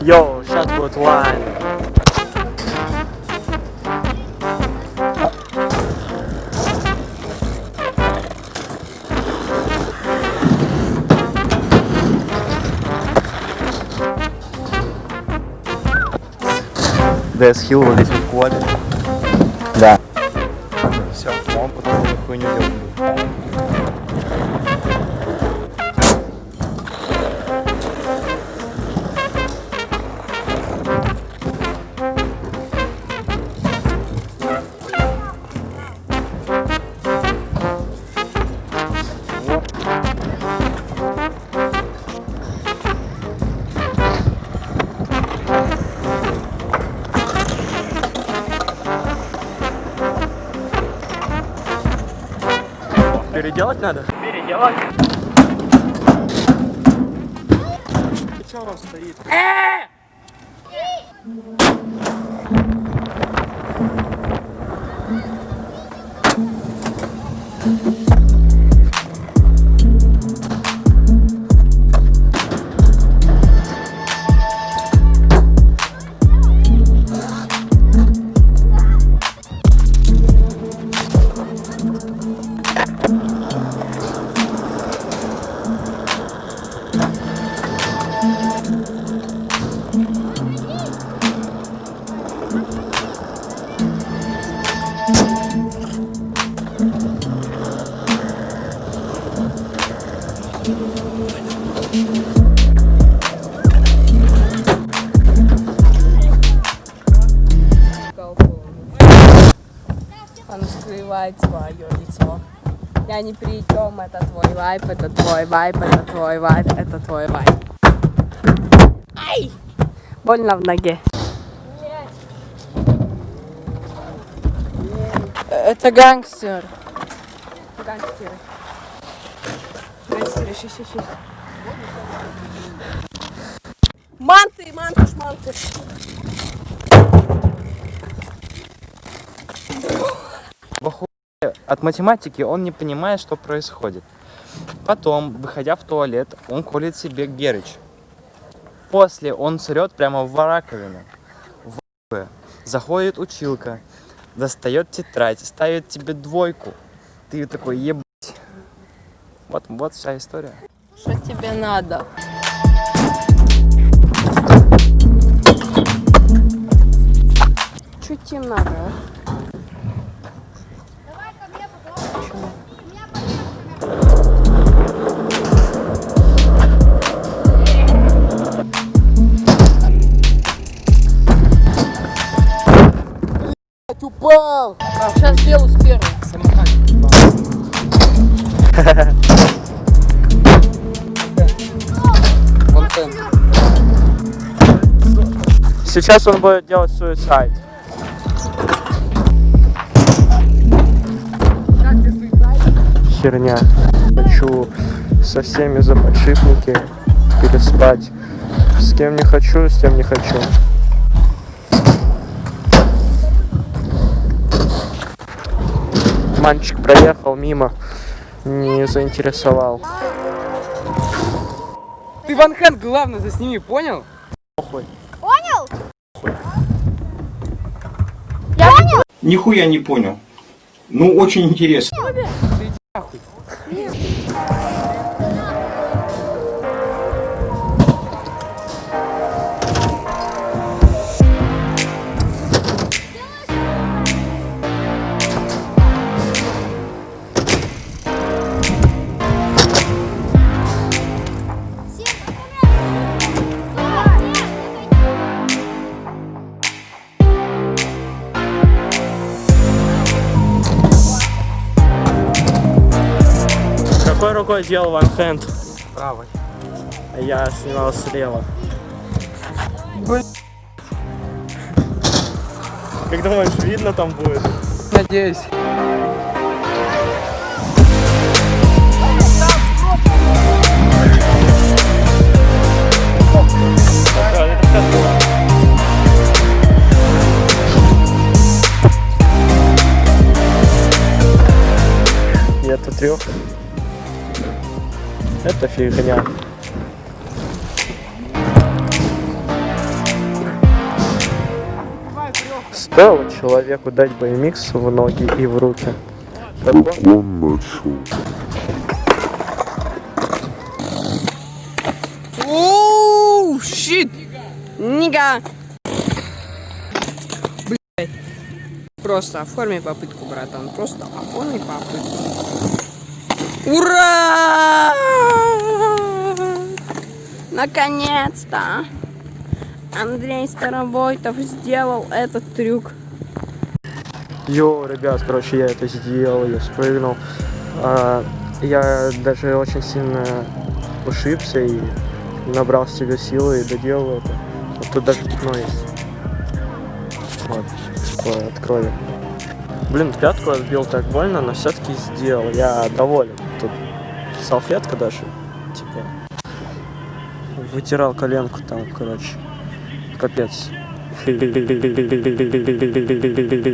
Йоу, сейчас будет лайн. ДС Хилл вот здесь в клубе. Да. Все, он потом хуйню делает. Переделать надо? Переделать. Что он стоит? Он скрывает свое лицо. Я ни при чем, это твой вайп, это твой вайп, это твой вайп, это твой вайп. Ай! Больно в ноге. Это гангстер. Гангстеры. Гангстеры, щи, щи, щи. Манты, манты, шманты. От математики он не понимает, что происходит. Потом, выходя в туалет, он колет себе герыч. После он срет прямо в раковину. В. Заходит училка, достает тетрадь, ставит тебе двойку. Ты такой, ебать. Вот, вот вся история. Что тебе надо? Что тебе надо? Упал! А, сейчас сделаю с первым. Тен. Сейчас он будет делать суицид. Херня. Хочу со всеми за подшипники переспать. С кем не хочу, с тем не хочу. Мальчик проехал мимо, не заинтересовал. Ты Ван Хэн, главное, засними, понял? Нихуя не понял. Ну, очень интересно. Какой рукой делал Ван Хенд? Правой. Я снимал слева. Блин. Как думаешь, видно там будет? Надеюсь. Это трех. Это фигня. Стоило человеку дать BMX в ноги и в руки. Как он начал. Оу, щит! Нига! Блять. Просто оформи попытку, братан. Просто оформи попытку. Ура! Наконец-то! Андрей Старобойтов сделал этот трюк. Йоу, ребят, короче, я это сделал, я спрыгнул. А, я даже очень сильно ушибся и набрал себе силы и доделал это. Вот тут даже пятно есть. Вот, типа от. Блин, пятку отбил так больно, но все-таки сделал. Я доволен. Тут салфетка даже, типа, вытирал коленку там, короче. Капец.